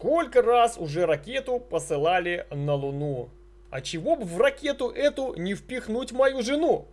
Сколько раз уже ракету посылали на Луну? А чего бы в ракету эту не впихнуть мою жену?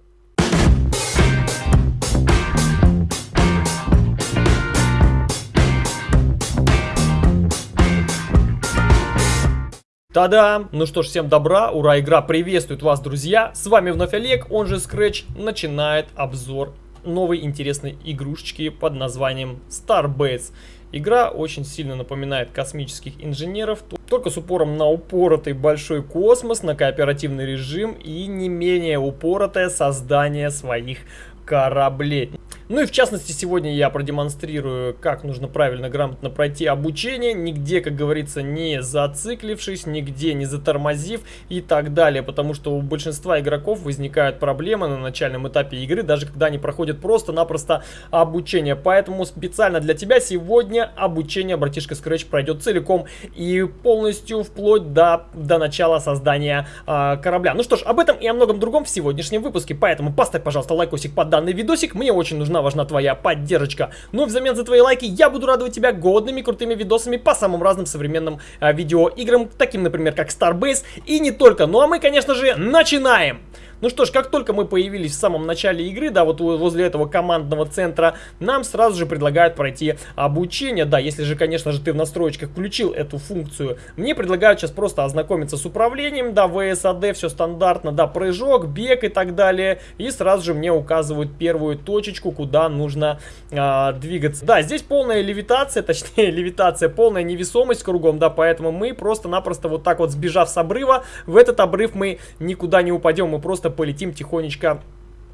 Та-да! Ну что ж, всем добра, ура, игра приветствует вас, друзья! С вами вновь Олег, он же Scratch, начинает обзор новой интересной игрушечки под названием Starbase. Игра очень сильно напоминает космических инженеров, только с упором на упоротый большой космос, на кооперативный режим и не менее упоротое создание своих кораблей. Ну и в частности сегодня я продемонстрирую, как нужно правильно, грамотно пройти обучение, нигде, как говорится, не зациклившись, нигде не затормозив и так далее, потому что у большинства игроков возникают проблемы на начальном этапе игры, даже когда они проходят просто-напросто обучение. Поэтому специально для тебя сегодня обучение братишка Scratch пройдет целиком и полностью вплоть до, до начала создания э, корабля. Ну что ж, об этом и о многом другом в сегодняшнем выпуске, поэтому поставь, пожалуйста, лайкосик под данный видосик, мне очень нужна важна твоя поддержка. Ну, взамен за твои лайки я буду радовать тебя годными крутыми видосами по самым разным современным а, видеоиграм, таким, например, как Starbase и не только. Ну, а мы, конечно же, начинаем! Ну что ж, как только мы появились в самом начале игры, да, вот возле этого командного центра, нам сразу же предлагают пройти обучение. Да, если же, конечно же, ты в настроечках включил эту функцию. Мне предлагают сейчас просто ознакомиться с управлением, да, VSAD, все стандартно, да, прыжок, бег и так далее. И сразу же мне указывают первую точечку, куда нужно а, двигаться. Да, здесь полная левитация, точнее левитация, полная невесомость кругом, да, поэтому мы просто-напросто вот так вот сбежав с обрыва, в этот обрыв мы никуда не упадем, мы просто полетим тихонечко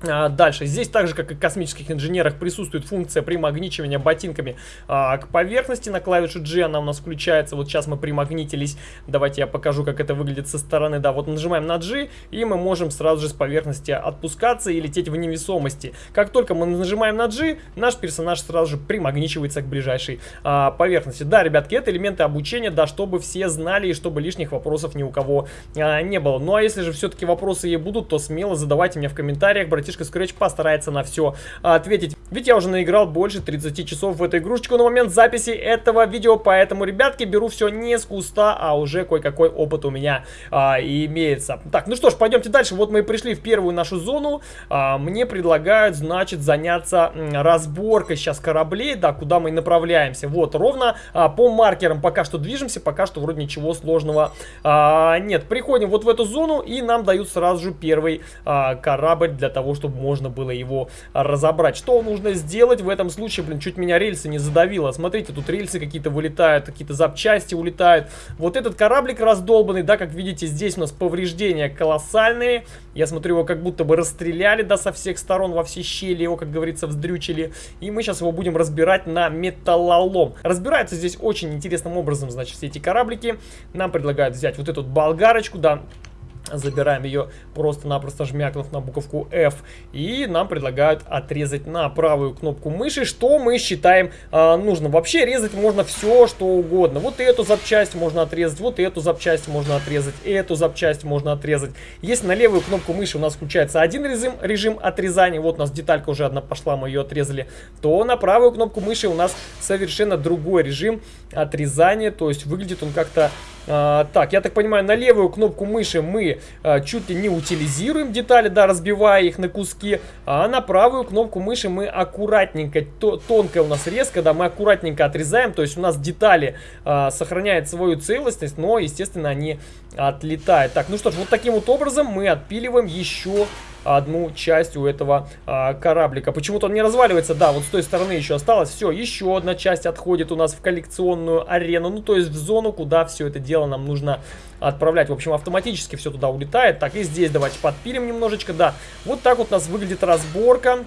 дальше. Здесь так же, как и в космических инженерах, присутствует функция примагничивания ботинками а, к поверхности. На клавишу G она у нас включается. Вот сейчас мы примагнитились. Давайте я покажу, как это выглядит со стороны. Да, вот нажимаем на G, и мы можем сразу же с поверхности отпускаться и лететь в невесомости. Как только мы нажимаем на G, наш персонаж сразу же примагничивается к ближайшей а, поверхности. Да, ребятки, это элементы обучения, да, чтобы все знали и чтобы лишних вопросов ни у кого а, не было. Ну, а если же все-таки вопросы и будут, то смело задавайте мне в комментариях, братишка братишка Scratch постарается на все ответить. Ведь я уже наиграл больше 30 часов в эту игрушечку на момент записи этого видео, поэтому, ребятки, беру все не с куста, а уже кое-какой опыт у меня а, имеется. Так, ну что ж, пойдемте дальше. Вот мы и пришли в первую нашу зону. А, мне предлагают, значит, заняться разборкой сейчас кораблей, да, куда мы направляемся. Вот, ровно а, по маркерам пока что движемся, пока что вроде ничего сложного а, нет. Приходим вот в эту зону и нам дают сразу же первый а, корабль для того, чтобы чтобы можно было его разобрать. Что нужно сделать в этом случае? Блин, чуть меня рельсы не задавило. Смотрите, тут рельсы какие-то вылетают, какие-то запчасти улетают. Вот этот кораблик раздолбанный, да, как видите, здесь у нас повреждения колоссальные. Я смотрю, его как будто бы расстреляли, да, со всех сторон, во все щели его, как говорится, вздрючили. И мы сейчас его будем разбирать на металлолом. Разбираются здесь очень интересным образом, значит, все эти кораблики. Нам предлагают взять вот эту болгарочку, да, Забираем ее просто-напросто жмякнув на буковку F. И нам предлагают отрезать на правую кнопку мыши, что мы считаем э, нужно. Вообще резать можно все, что угодно. Вот эту запчасть можно отрезать, вот эту запчасть можно отрезать, эту запчасть можно отрезать. Если на левую кнопку мыши у нас включается один режим, режим отрезания, вот у нас деталька уже одна пошла, мы ее отрезали, то на правую кнопку мыши у нас совершенно другой режим отрезания. То есть выглядит он как-то а, так, я так понимаю, на левую кнопку мыши мы а, чуть ли не утилизируем детали, да, разбивая их на куски, а на правую кнопку мыши мы аккуратненько, то, тонкая у нас резко, да, мы аккуратненько отрезаем, то есть у нас детали а, сохраняют свою целостность, но, естественно, они отлетают. Так, ну что ж, вот таким вот образом мы отпиливаем еще одну часть у этого а, кораблика. Почему-то он не разваливается. Да, вот с той стороны еще осталось. Все, еще одна часть отходит у нас в коллекционную арену. Ну, то есть в зону, куда все это дело нам нужно отправлять. В общем, автоматически все туда улетает. Так, и здесь давайте подпилим немножечко. Да, вот так вот у нас выглядит разборка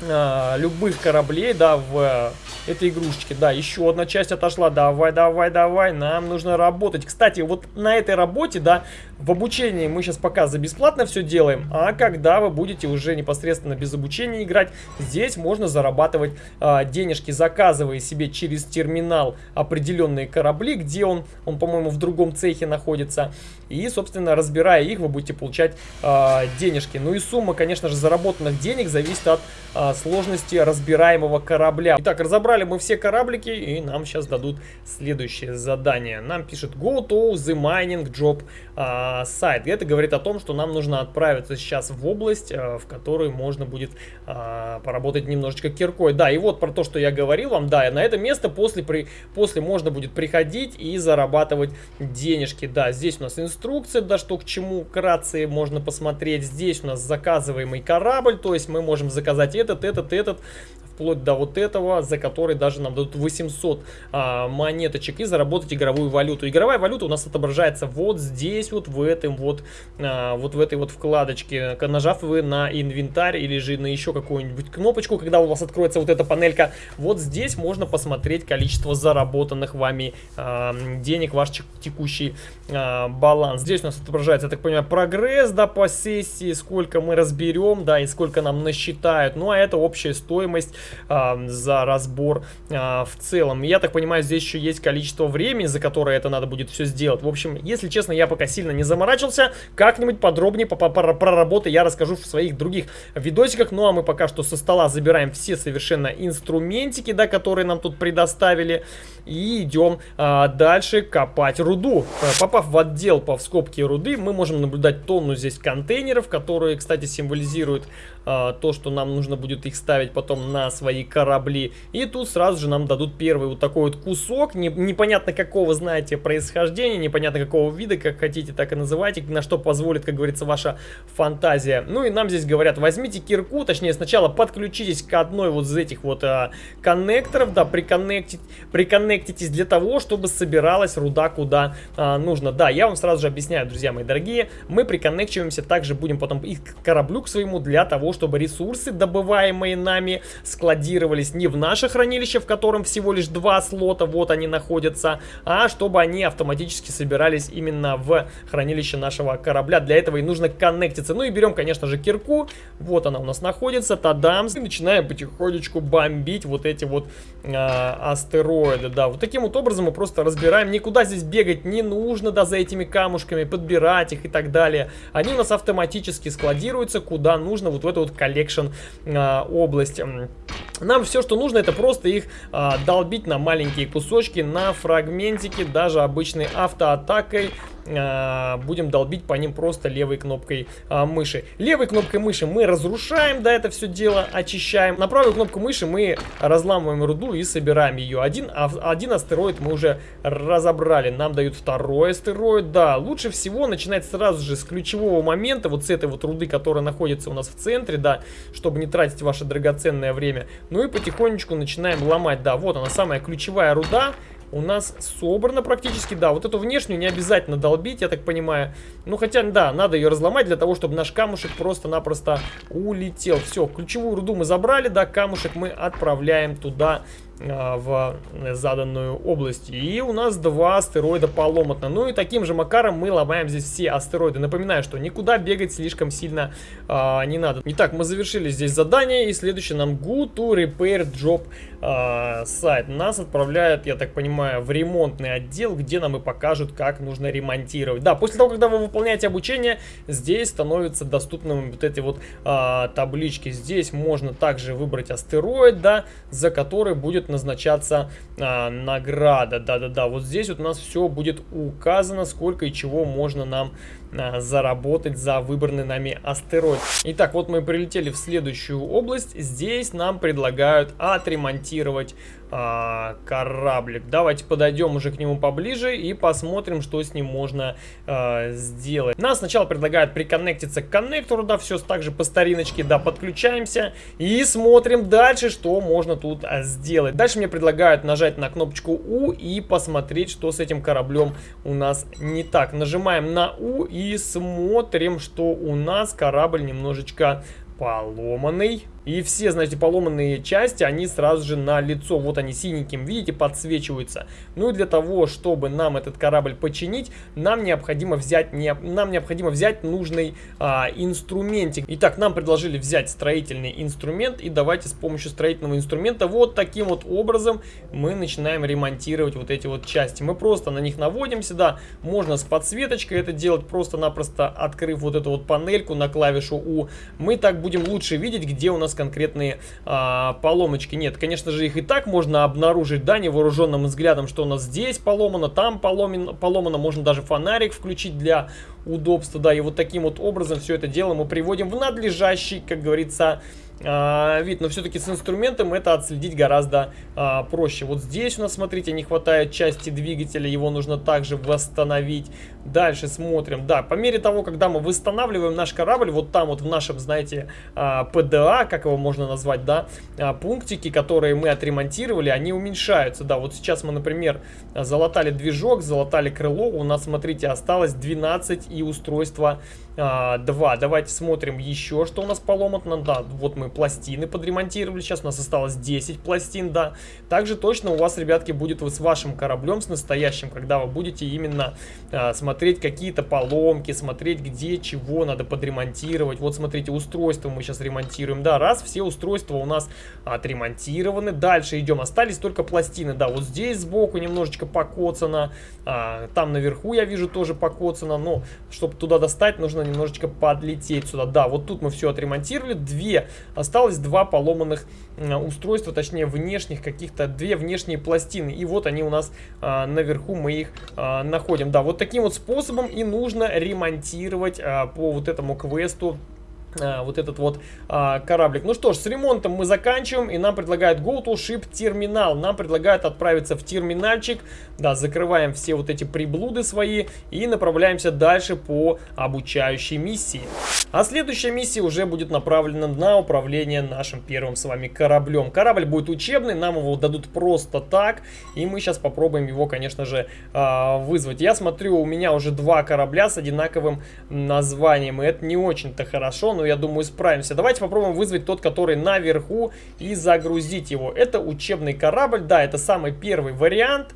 э, любых кораблей, да, в э, этой игрушечке. Да, еще одна часть отошла. Давай, давай, давай, нам нужно работать. Кстати, вот на этой работе, да, в обучении мы сейчас пока за бесплатно все делаем, а когда вы будете уже непосредственно без обучения играть, здесь можно зарабатывать э, денежки, заказывая себе через терминал определенные корабли, где он, он, по-моему, в другом цехе находится. И, собственно, разбирая их, вы будете получать э, денежки. Ну и сумма, конечно же, заработанных денег зависит от э, сложности разбираемого корабля. Итак, разобрали мы все кораблики, и нам сейчас дадут следующее задание. Нам пишет Go to the mining job uh, site. Это говорит о том, что нам нужно отправиться сейчас в область, uh, в которой можно будет uh, поработать немножечко киркой. Да, и вот про то, что я говорил вам, да, на это место после, при, после можно будет приходить и зарабатывать денежки. Да, здесь у нас инструкция, да, что к чему, вкратце можно посмотреть. Здесь у нас заказываемый корабль, то есть мы можем заказать этот, этот, этот, вплоть до вот этого, за который даже нам дадут 800 а, монеточек и заработать игровую валюту. Игровая валюта у нас отображается вот здесь, вот в этом вот, а, вот в этой вот вкладочке. Нажав вы на инвентарь или же на еще какую-нибудь кнопочку, когда у вас откроется вот эта панелька, вот здесь можно посмотреть количество заработанных вами а, денег, ваш текущий а, баланс. Здесь у нас отображается, я так понимаю, прогресс, да, по сессии, сколько мы разберем, да, и сколько нам насчитают. Ну, а это общая стоимость э, за разбор э, в целом. Я так понимаю, здесь еще есть количество времени, за которое это надо будет все сделать. В общем, если честно, я пока сильно не заморачивался. Как-нибудь подробнее по, по, про, про работы я расскажу в своих других видосиках. Ну а мы пока что со стола забираем все совершенно инструментики, да, которые нам тут предоставили. И идем а, дальше копать руду. Э, попав в отдел по вскобке руды, мы можем наблюдать тонну здесь контейнеров, которые, кстати, символизируют а, то, что нам нужно будет их ставить потом на свои корабли. И тут сразу же нам дадут первый вот такой вот кусок, не, непонятно какого, знаете, происхождения, непонятно какого вида, как хотите, так и называйте, на что позволит, как говорится, ваша фантазия. Ну и нам здесь говорят, возьмите кирку, точнее сначала подключитесь к одной вот из этих вот а, коннекторов, да, приконнектить, приконнектитесь для того, чтобы собиралась руда куда а, нужно. Да, я вам сразу же объясняю, друзья мои дорогие, мы приконнекчиваемся, также будем потом и к кораблю к своему для того, чтобы ресурсы, добываемые нами, складировались не в наше хранилище, в котором всего лишь два слота, вот они находятся, а чтобы они автоматически собирались именно в хранилище нашего корабля. Для этого и нужно коннектиться. Ну и берем, конечно же, кирку. Вот она у нас находится, тадам. И начинаем потихонечку бомбить вот эти вот э, астероиды. Да, вот таким вот образом мы просто разбираем. Никуда здесь бегать не нужно, да, за этими камушками, подбирать их и так далее. Они у нас автоматически складируются куда нужно, вот в эту вот collection а, область. Нам все, что нужно, это просто их а, долбить на маленькие кусочки, на фрагментики, даже обычной автоатакой будем долбить по ним просто левой кнопкой а, мыши. Левой кнопкой мыши мы разрушаем, да, это все дело очищаем. На правую кнопку мыши мы разламываем руду и собираем ее. Один, один астероид мы уже разобрали. Нам дают второй астероид, да. Лучше всего начинать сразу же с ключевого момента, вот с этой вот руды, которая находится у нас в центре, да, чтобы не тратить ваше драгоценное время. Ну и потихонечку начинаем ломать, да, вот она самая ключевая руда у нас собрано практически, да, вот эту внешнюю не обязательно долбить, я так понимаю. Ну, хотя, да, надо ее разломать для того, чтобы наш камушек просто-напросто улетел. Все, ключевую руду мы забрали, да, камушек мы отправляем туда в заданную область. И у нас два астероида поломотно. Ну и таким же макаром мы ломаем здесь все астероиды. Напоминаю, что никуда бегать слишком сильно а, не надо. Итак, мы завершили здесь задание. И следующее нам Go to Repair Job а, сайт. Нас отправляют, я так понимаю, в ремонтный отдел, где нам и покажут, как нужно ремонтировать. Да, после того, когда вы выполняете обучение, здесь становятся доступными вот эти вот а, таблички. Здесь можно также выбрать астероид, да, за который будет будет назначаться а, награда. Да-да-да, вот здесь вот у нас все будет указано, сколько и чего можно нам а, заработать за выбранный нами астероид. Итак, вот мы прилетели в следующую область. Здесь нам предлагают отремонтировать а, кораблик. Давайте подойдем уже к нему поближе и посмотрим, что с ним можно а, сделать. Нас сначала предлагают приконнектиться к коннектору, да, все так же по стариночке, да, подключаемся и смотрим дальше, что можно тут а, сделать. Дальше мне предлагают нажать на кнопочку U и посмотреть, что с этим кораблем у нас не так. Нажимаем на U и смотрим, что у нас корабль немножечко поломанный. И все, знаете, поломанные части, они сразу же на лицо, вот они синеньким, видите, подсвечиваются. Ну и для того, чтобы нам этот корабль починить, нам необходимо взять, не, нам необходимо взять нужный а, инструментик. Итак, нам предложили взять строительный инструмент, и давайте с помощью строительного инструмента вот таким вот образом мы начинаем ремонтировать вот эти вот части. Мы просто на них наводимся, да, можно с подсветочкой это делать, просто-напросто открыв вот эту вот панельку на клавишу U. Мы так будем лучше видеть, где у нас конкретные а, поломочки. Нет, конечно же, их и так можно обнаружить, да, невооруженным взглядом, что у нас здесь поломано, там поломано, поломано. Можно даже фонарик включить для удобства, да, и вот таким вот образом все это дело мы приводим в надлежащий, как говорится, а, вид, но все-таки с инструментом это отследить гораздо а, проще. Вот здесь у нас, смотрите, не хватает части двигателя, его нужно также восстановить. Дальше смотрим, да, по мере того, когда мы восстанавливаем наш корабль, вот там вот в нашем, знаете, а, ПДА, как его можно назвать, да, а, пунктики, которые мы отремонтировали, они уменьшаются, да, вот сейчас мы, например, залатали движок, залатали крыло, у нас, смотрите, осталось 12 и устройство а, 2. Давайте смотрим еще, что у нас поломано, да, вот мы пластины подремонтировали, сейчас у нас осталось 10 пластин, да. Также точно у вас, ребятки, будет вот с вашим кораблем, с настоящим, когда вы будете именно а, смотреть смотреть какие-то поломки, смотреть где чего надо подремонтировать. Вот смотрите, устройство мы сейчас ремонтируем. Да, раз, все устройства у нас отремонтированы. Дальше идем, остались только пластины. Да, вот здесь сбоку немножечко покоцано. А, там наверху я вижу тоже покоцано. Но чтобы туда достать, нужно немножечко подлететь сюда. Да, вот тут мы все отремонтировали. Две, осталось два поломанных устройства, точнее внешних каких-то, две внешние пластины. И вот они у нас а, наверху, мы их а, находим. Да, вот таким вот способом способом и нужно ремонтировать а, по вот этому квесту вот этот вот а, кораблик. Ну что ж, с ремонтом мы заканчиваем, и нам предлагают Go to Ship терминал. Нам предлагают отправиться в терминальчик, да, закрываем все вот эти приблуды свои и направляемся дальше по обучающей миссии. А следующая миссия уже будет направлена на управление нашим первым с вами кораблем. Корабль будет учебный, нам его дадут просто так, и мы сейчас попробуем его, конечно же, а, вызвать. Я смотрю, у меня уже два корабля с одинаковым названием, и это не очень-то хорошо, но я думаю, справимся. Давайте попробуем вызвать тот, который наверху, и загрузить его. Это учебный корабль, да, это самый первый вариант.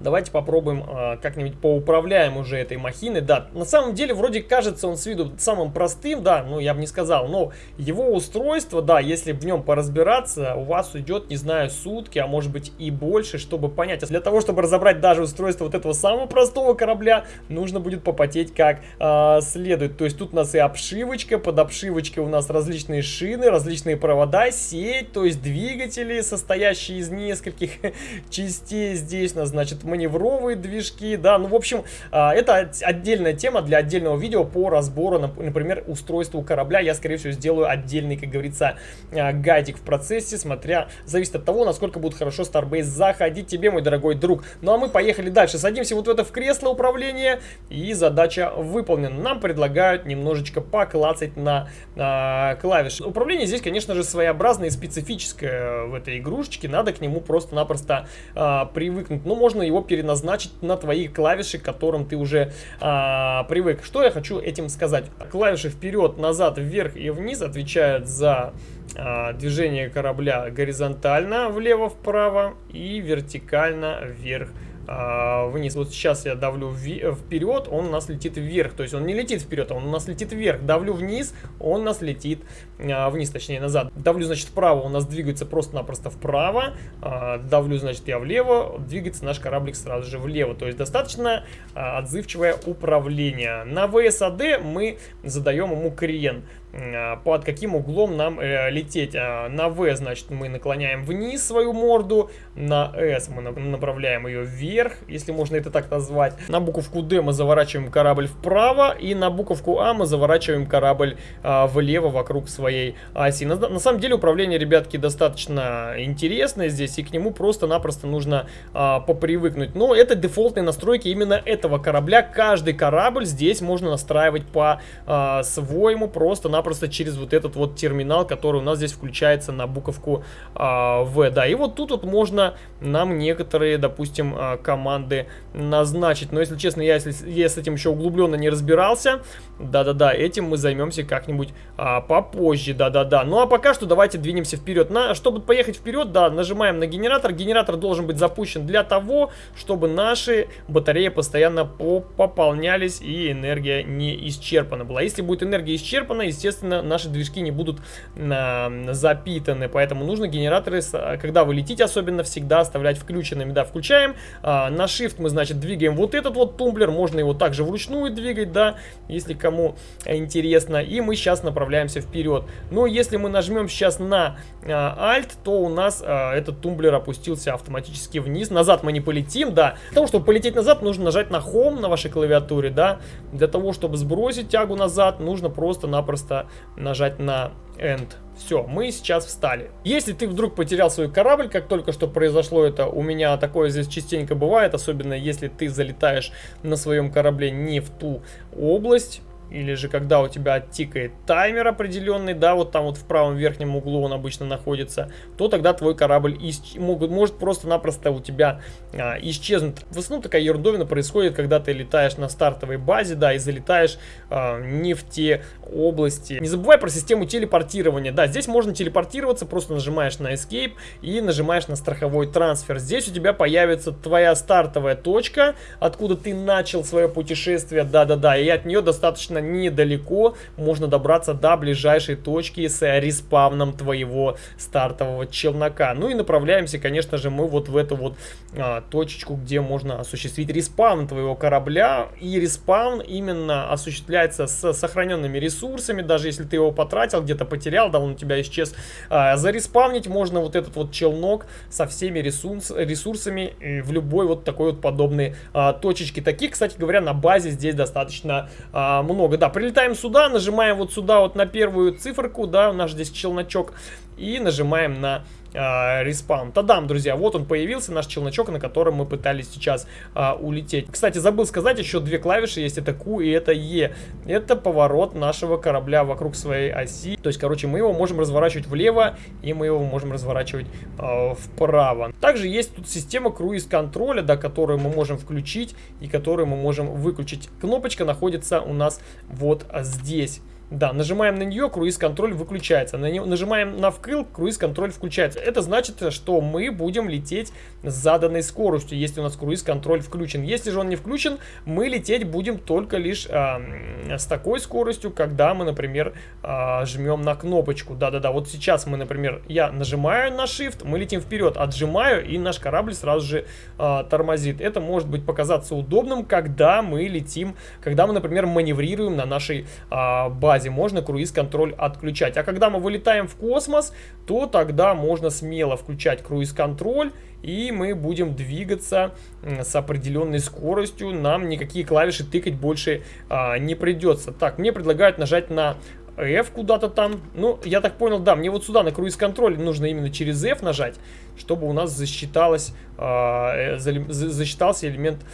Давайте попробуем э, как-нибудь поуправляем уже этой махиной. Да, на самом деле вроде кажется он с виду самым простым, да, ну я бы не сказал, но его устройство, да, если в нем поразбираться, у вас уйдет, не знаю, сутки, а может быть и больше, чтобы понять. Для того, чтобы разобрать даже устройство вот этого самого простого корабля, нужно будет попотеть как э, следует. То есть тут у нас и обшивочка, под обшивочкой у нас различные шины, различные провода, сеть, то есть двигатели, состоящие из нескольких частей. Здесь у нас, значит, значит, маневровые движки, да, ну, в общем, а, это отдельная тема для отдельного видео по разбору, например, устройства корабля. Я, скорее всего, сделаю отдельный, как говорится, а, гайдик в процессе, смотря, зависит от того, насколько будет хорошо Starbase заходить тебе, мой дорогой друг. Ну, а мы поехали дальше, садимся вот в это в кресло управления, и задача выполнена. Нам предлагают немножечко поклацать на а, клавиши. Управление здесь, конечно же, своеобразное и специфическое в этой игрушечке, надо к нему просто-напросто а, привыкнуть. Ну, можно его переназначить на твои клавиши, к которым ты уже а, привык. Что я хочу этим сказать? Клавиши вперед, назад, вверх и вниз отвечают за а, движение корабля горизонтально влево-вправо и вертикально вверх а, вниз. Вот сейчас я давлю вперед, он у нас летит вверх. То есть он не летит вперед, а он у нас летит вверх. Давлю вниз, он у нас летит а, вниз, точнее назад. Давлю, значит, вправо, у нас двигается просто-напросто вправо. А, давлю, значит, я влево, двигается наш кораблик сразу же влево. То есть достаточно отзывчивое управление. На VSAD мы задаем ему крен. А, под каким углом нам э, лететь. А, на V, значит, мы наклоняем вниз свою морду, на S мы направляем ее вверх, если можно это так назвать. На буковку D мы заворачиваем корабль вправо, и на буковку А мы заворачиваем корабль а, влево вокруг своей оси. На, на самом деле управление, ребятки, достаточно интересное здесь, и к нему просто-напросто нужно а, попривыкнуть. Но это дефолтные настройки именно этого корабля. Каждый корабль здесь можно настраивать по-своему, просто на просто через вот этот вот терминал, который у нас здесь включается на буковку а, В. Да, и вот тут вот можно нам некоторые, допустим, а, команды назначить. Но если честно, я, если, я с этим еще углубленно не разбирался, да-да-да, этим мы займемся как-нибудь а, попозже, да-да-да. Ну а пока что давайте двинемся вперед. На, чтобы поехать вперед, да, нажимаем на генератор. Генератор должен быть запущен для того, чтобы наши батареи постоянно пополнялись и энергия не исчерпана была. Если будет энергия исчерпана, естественно, естественно, наши движки не будут э, запитаны, поэтому нужно генераторы, когда вы летите, особенно всегда оставлять включенными. Да, включаем, э, на Shift мы, значит, двигаем вот этот вот тумблер, можно его также вручную двигать, да, если кому интересно, и мы сейчас направляемся вперед. Но если мы нажмем сейчас на э, Alt, то у нас э, этот тумблер опустился автоматически вниз, назад мы не полетим, да, для того, чтобы полететь назад, нужно нажать на Home на вашей клавиатуре, да, для того, чтобы сбросить тягу назад, нужно просто-напросто нажать на End. Все, мы сейчас встали. Если ты вдруг потерял свой корабль, как только что произошло это, у меня такое здесь частенько бывает, особенно если ты залетаешь на своем корабле не в ту область, или же когда у тебя тикает таймер определенный, да, вот там вот в правом верхнем углу он обычно находится, то тогда твой корабль исч... могут, может просто-напросто у тебя а, исчезнуть. В основном такая ердовина происходит, когда ты летаешь на стартовой базе, да, и залетаешь а, не в те области. Не забывай про систему телепортирования, да, здесь можно телепортироваться, просто нажимаешь на Escape и нажимаешь на страховой трансфер. Здесь у тебя появится твоя стартовая точка, откуда ты начал свое путешествие, да-да-да, и от нее достаточно недалеко можно добраться до ближайшей точки с респавном твоего стартового челнока. Ну и направляемся, конечно же, мы вот в эту вот а, точечку, где можно осуществить респаун твоего корабля. И респаун именно осуществляется с сохраненными ресурсами, даже если ты его потратил, где-то потерял, да, он у тебя исчез. А, зареспавнить можно вот этот вот челнок со всеми ресурс, ресурсами в любой вот такой вот подобной а, точечке. Таких, кстати говоря, на базе здесь достаточно а, много много. Да, прилетаем сюда, нажимаем вот сюда вот на первую циферку, да, наш здесь челночок, и нажимаем на э, респаун. Тадам, друзья, вот он появился, наш челночок, на котором мы пытались сейчас э, улететь. Кстати, забыл сказать, еще две клавиши есть, это Q и это E. Это поворот нашего корабля вокруг своей оси. То есть, короче, мы его можем разворачивать влево, и мы его можем разворачивать э, вправо. Также есть тут система круиз-контроля, да, которую мы можем включить и которую мы можем выключить. Кнопочка находится у нас вот здесь. Да, нажимаем на нее, круиз-контроль выключается. На не, нажимаем на вкл, круиз-контроль включается. Это значит, что мы будем лететь с заданной скоростью, если у нас круиз-контроль включен. Если же он не включен, мы лететь будем только лишь э, с такой скоростью, когда мы, например, э, жмем на кнопочку. Да-да-да, вот сейчас мы, например, я нажимаю на Shift, мы летим вперед, отжимаю, и наш корабль сразу же э, тормозит. Это может быть показаться удобным, когда мы летим, когда мы, например, маневрируем на нашей э, базе базе можно круиз-контроль отключать. А когда мы вылетаем в космос, то тогда можно смело включать круиз-контроль и мы будем двигаться с определенной скоростью. Нам никакие клавиши тыкать больше а, не придется. Так, мне предлагают нажать на F куда-то там. Ну, я так понял, да, мне вот сюда на круиз-контроль нужно именно через F нажать, чтобы у нас засчиталось, э, засчитался элемент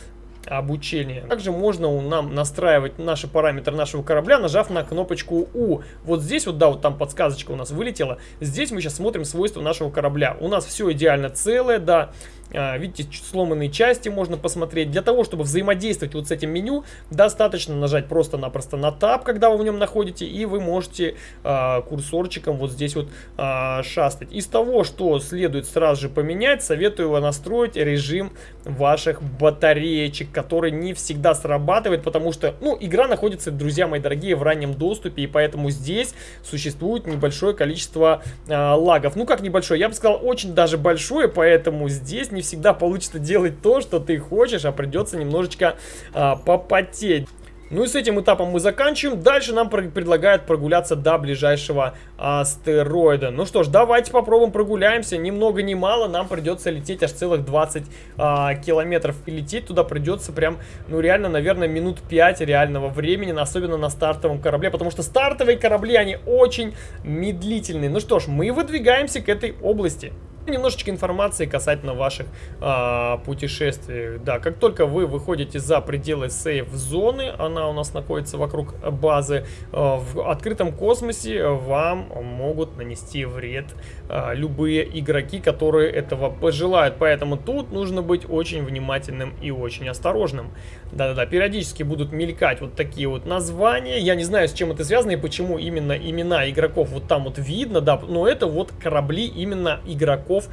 обучения. Также можно нам настраивать наши параметры нашего корабля, нажав на кнопочку U. Вот здесь вот, да, вот там подсказочка у нас вылетела. Здесь мы сейчас смотрим свойства нашего корабля. У нас все идеально целое, да. А, видите, сломанные части можно посмотреть. Для того, чтобы взаимодействовать вот с этим меню, достаточно нажать просто-напросто на Tab, когда вы в нем находите, и вы можете э, курсорчиком вот здесь вот э, шастать. Из того, что следует сразу же поменять, советую вам настроить режим ваших батареечек, который не всегда срабатывает, потому что, ну, игра находится, друзья мои дорогие, в раннем доступе, и поэтому здесь существует небольшое количество э, лагов. Ну, как небольшое, я бы сказал, очень даже большое, поэтому здесь не всегда получится делать то, что ты хочешь, а придется немножечко а, попотеть. Ну и с этим этапом мы заканчиваем. Дальше нам предлагают прогуляться до ближайшего астероида. Ну что ж, давайте попробуем прогуляемся. Ни много ни мало, нам придется лететь аж целых 20 а, километров. И лететь туда придется прям, ну реально, наверное, минут 5 реального времени, особенно на стартовом корабле. Потому что стартовые корабли, они очень медлительные. Ну что ж, мы выдвигаемся к этой области. Немножечко информации касательно ваших а, путешествий. Да, как только вы выходите за пределы сейф-зоны, она у нас находится вокруг базы, а, в открытом космосе вам могут нанести вред а, любые игроки, которые этого пожелают. Поэтому тут нужно быть очень внимательным и очень осторожным. Да-да-да, периодически будут мелькать вот такие вот названия. Я не знаю, с чем это связано и почему именно имена игроков вот там вот видно, да, но это вот корабли именно игроков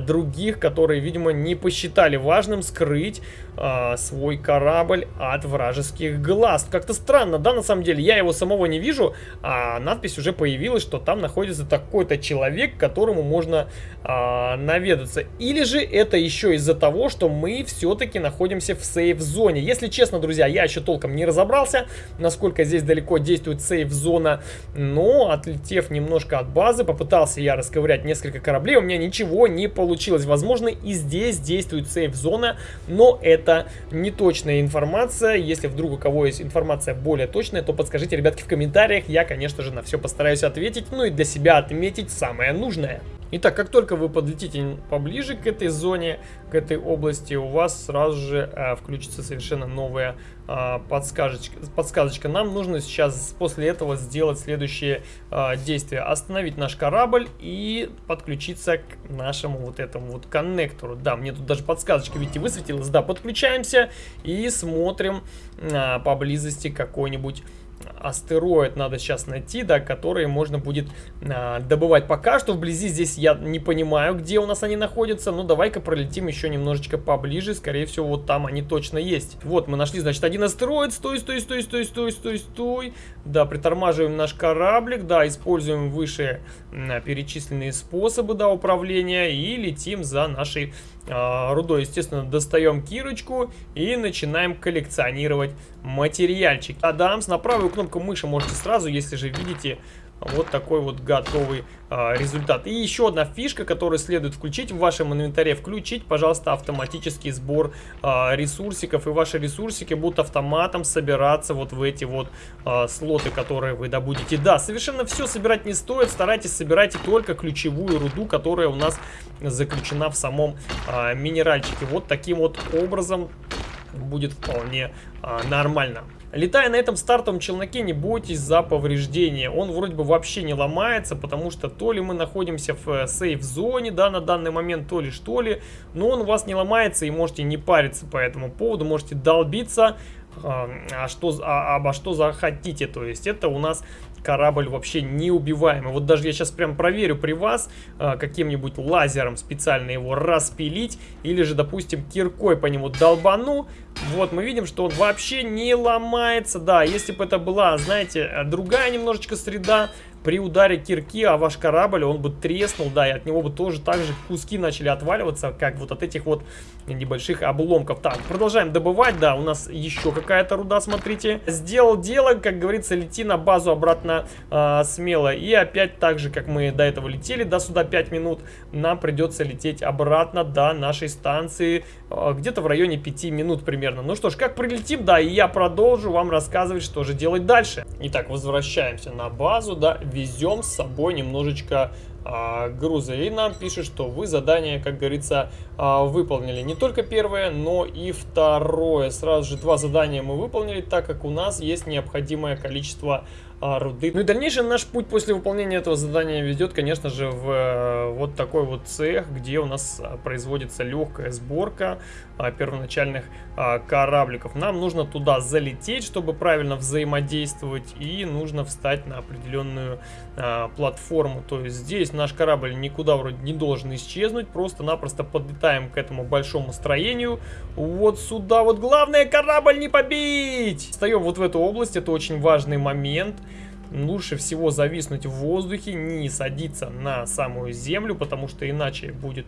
других, которые, видимо, не посчитали важным скрыть э, свой корабль от вражеских глаз. Как-то странно, да, на самом деле, я его самого не вижу, а надпись уже появилась, что там находится такой-то человек, которому можно э, наведаться. Или же это еще из-за того, что мы все-таки находимся в сейф-зоне. Если честно, друзья, я еще толком не разобрался, насколько здесь далеко действует сейф-зона, но отлетев немножко от базы, попытался я расковырять несколько кораблей, у меня ничего не получилось. Возможно, и здесь действует сейф-зона, но это не точная информация. Если вдруг у кого есть информация более точная, то подскажите, ребятки, в комментариях. Я, конечно же, на все постараюсь ответить, ну и для себя отметить самое нужное. Итак, как только вы подлетите поближе к этой зоне, к этой области, у вас сразу же э, включится совершенно новая э, подсказочка, подсказочка. Нам нужно сейчас после этого сделать следующее э, действие. Остановить наш корабль и подключиться к нашему вот этому вот коннектору. Да, мне тут даже подсказочка, видите, высветилась. Да, подключаемся и смотрим э, поблизости какой-нибудь астероид надо сейчас найти, да, которые можно будет а, добывать. Пока что вблизи здесь я не понимаю, где у нас они находятся. Ну, давай-ка пролетим еще немножечко поближе. Скорее всего, вот там они точно есть. Вот, мы нашли, значит, один астероид. Стой, стой, стой, стой, стой, стой, стой. Да, притормаживаем наш кораблик, да, используем выше а, перечисленные способы, да, управления и летим за нашей а, рудой. Естественно, достаем кирочку и начинаем коллекционировать материальчик. Адамс на правую кнопку мыши можете сразу, если же видите вот такой вот готовый а, результат. И еще одна фишка, которую следует включить в вашем инвентаре. Включить, пожалуйста, автоматический сбор а, ресурсиков. И ваши ресурсики будут автоматом собираться вот в эти вот а, слоты, которые вы добудете. Да, совершенно все собирать не стоит. Старайтесь собирайте только ключевую руду, которая у нас заключена в самом а, минеральчике. Вот таким вот образом будет вполне а, нормально. Летая на этом стартовом челноке, не бойтесь за повреждения. Он вроде бы вообще не ломается, потому что то ли мы находимся в э, сейф-зоне, да, на данный момент, то ли что ли. Но он у вас не ломается и можете не париться по этому поводу, можете долбиться, а, а что, а, обо что захотите. То есть это у нас корабль вообще неубиваемый. Вот даже я сейчас прям проверю при вас а, каким-нибудь лазером специально его распилить. Или же, допустим, киркой по нему долбану. Вот, мы видим, что он вообще не ломается. Да, если бы это была, знаете, другая немножечко среда, при ударе кирки, а ваш корабль, он бы треснул, да, и от него бы тоже так же куски начали отваливаться, как вот от этих вот небольших обломков. Так, продолжаем добывать, да, у нас еще какая-то руда, смотрите. Сделал дело, как говорится, лети на базу обратно э, смело. И опять так же, как мы до этого летели, до сюда 5 минут, нам придется лететь обратно до нашей станции, э, где-то в районе 5 минут примерно. Ну что ж, как прилетим, да, и я продолжу вам рассказывать, что же делать дальше. Итак, возвращаемся на базу, да, везем с собой немножечко а, груза. И нам пишет, что вы задание, как говорится, а, выполнили. Не только первое, но и второе. Сразу же два задания мы выполнили, так как у нас есть необходимое количество а, руды. Ну и дальнейший наш путь после выполнения этого задания ведет, конечно же, в э, вот такой вот цех, где у нас а, производится легкая сборка а, первоначальных а, корабликов. Нам нужно туда залететь, чтобы правильно взаимодействовать, и нужно встать на определенную платформу. То есть здесь наш корабль никуда вроде не должен исчезнуть, просто-напросто подлетаем к этому большому строению. Вот сюда вот главное корабль не побить! Встаем вот в эту область, это очень важный момент лучше всего зависнуть в воздухе, не садиться на самую землю, потому что иначе будет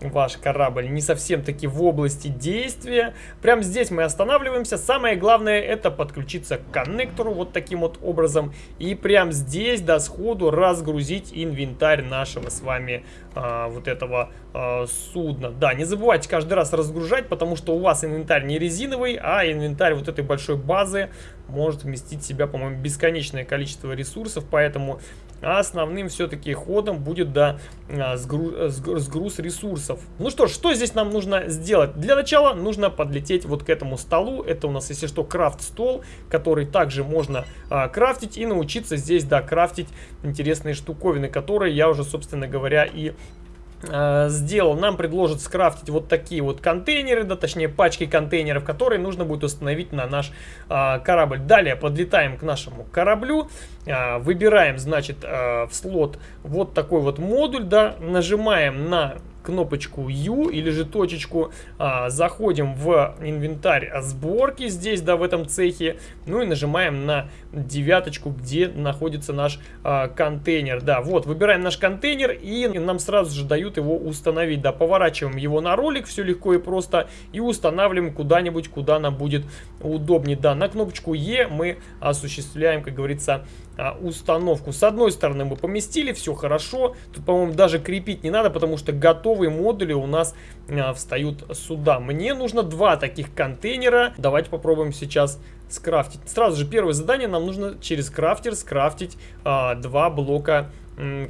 ваш корабль не совсем таки в области действия. Прямо здесь мы останавливаемся. Самое главное это подключиться к коннектору вот таким вот образом. И прямо здесь до сходу разгрузить инвентарь нашего с вами а, вот этого а, судна. Да, не забывайте каждый раз разгружать, потому что у вас инвентарь не резиновый, а инвентарь вот этой большой базы может вместить в себя, по-моему, бесконечное количество ресурсов. Поэтому а основным все-таки ходом будет да, а, сгруз, сгруз ресурсов. Ну что ж, что здесь нам нужно сделать? Для начала нужно подлететь вот к этому столу. Это у нас, если что, крафт-стол, который также можно а, крафтить и научиться здесь, да, крафтить интересные штуковины, которые я уже, собственно говоря, и Э, сделал, нам предложат скрафтить вот такие вот контейнеры, да, точнее пачки контейнеров, которые нужно будет установить на наш а, корабль. Далее подлетаем к нашему кораблю, а, выбираем, значит, а, в слот вот такой вот модуль, да, нажимаем на кнопочку U или же точечку, а, заходим в инвентарь сборки здесь, да, в этом цехе, ну и нажимаем на девяточку, где находится наш а, контейнер, да, вот, выбираем наш контейнер и нам сразу же дают его установить, да, поворачиваем его на ролик, все легко и просто, и устанавливаем куда-нибудь, куда нам будет удобнее, да, на кнопочку E мы осуществляем, как говорится, а, установку. С одной стороны мы поместили, все хорошо. Тут, по-моему, даже крепить не надо, потому что готовые модули у нас а, встают сюда. Мне нужно два таких контейнера. Давайте попробуем сейчас скрафтить. Сразу же первое задание нам нужно через крафтер скрафтить а, два блока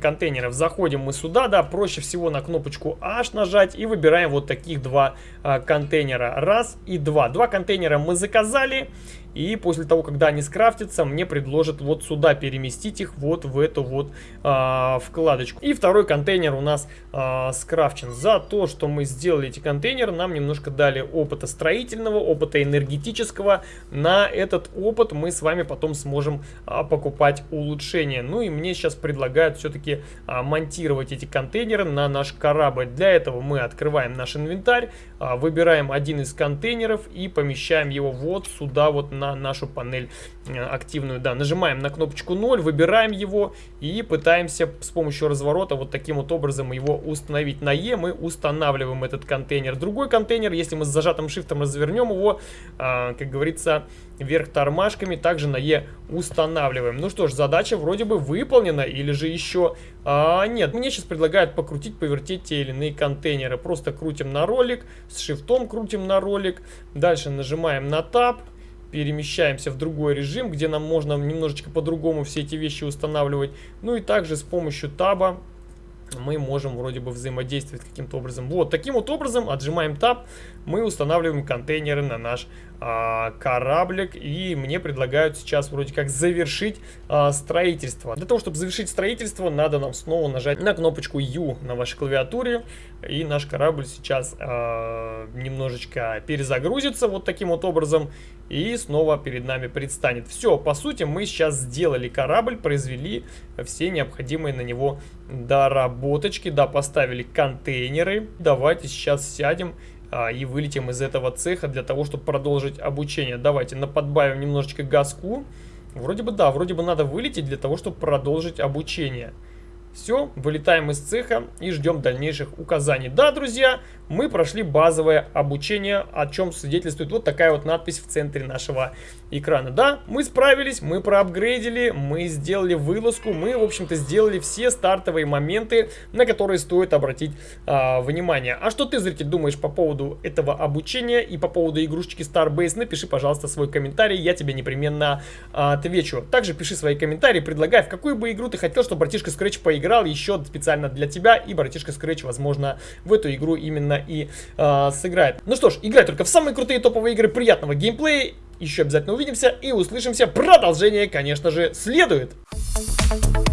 контейнеров. Заходим мы сюда, да, проще всего на кнопочку H нажать и выбираем вот таких два а, контейнера. Раз и два. Два контейнера мы заказали. И после того, когда они скрафтятся, мне предложат вот сюда переместить их, вот в эту вот а, вкладочку. И второй контейнер у нас а, скрафчен. За то, что мы сделали эти контейнеры, нам немножко дали опыта строительного, опыта энергетического. На этот опыт мы с вами потом сможем а, покупать улучшения. Ну и мне сейчас предлагают все-таки а, монтировать эти контейнеры на наш корабль. Для этого мы открываем наш инвентарь, а, выбираем один из контейнеров и помещаем его вот сюда вот нашу панель э, активную. Да, нажимаем на кнопочку 0, выбираем его и пытаемся с помощью разворота вот таким вот образом его установить. На E мы устанавливаем этот контейнер. Другой контейнер, если мы с зажатым шифтом развернем его, а, как говорится, вверх тормашками, также на E устанавливаем. Ну что ж, задача вроде бы выполнена или же еще... А, нет, мне сейчас предлагают покрутить, повертеть те или иные контейнеры. Просто крутим на ролик, с шифтом крутим на ролик, дальше нажимаем на Tab перемещаемся в другой режим, где нам можно немножечко по-другому все эти вещи устанавливать. Ну и также с помощью таба мы можем вроде бы взаимодействовать каким-то образом. Вот, таким вот образом отжимаем таб, мы устанавливаем контейнеры на наш а, кораблик. И мне предлагают сейчас вроде как завершить а, строительство. Для того, чтобы завершить строительство, надо нам снова нажать на кнопочку U на вашей клавиатуре. И наш корабль сейчас а, немножечко перезагрузится вот таким вот образом. И снова перед нами предстанет. Все, по сути, мы сейчас сделали корабль, произвели все необходимые на него доработочки. Да, поставили контейнеры. Давайте сейчас сядем а, и вылетим из этого цеха для того, чтобы продолжить обучение. Давайте наподбавим немножечко газку. Вроде бы да, вроде бы надо вылететь для того, чтобы продолжить обучение. Все, вылетаем из цеха и ждем дальнейших указаний. Да, друзья, мы прошли базовое обучение, о чем свидетельствует вот такая вот надпись в центре нашего экрана. Да, мы справились, мы проапгрейдили, мы сделали вылазку, мы, в общем-то, сделали все стартовые моменты, на которые стоит обратить а, внимание. А что ты, зритель, думаешь по поводу этого обучения и по поводу игрушечки Starbase? Напиши, пожалуйста, свой комментарий, я тебе непременно а, отвечу. Также пиши свои комментарии, предлагай, в какую бы игру ты хотел, чтобы братишка Scratch поиграл еще специально для тебя, и братишка Scratch, возможно, в эту игру именно и э, сыграет. Ну что ж, играй только в самые крутые топовые игры, приятного геймплея, еще обязательно увидимся и услышимся. Продолжение, конечно же, следует. Thank you.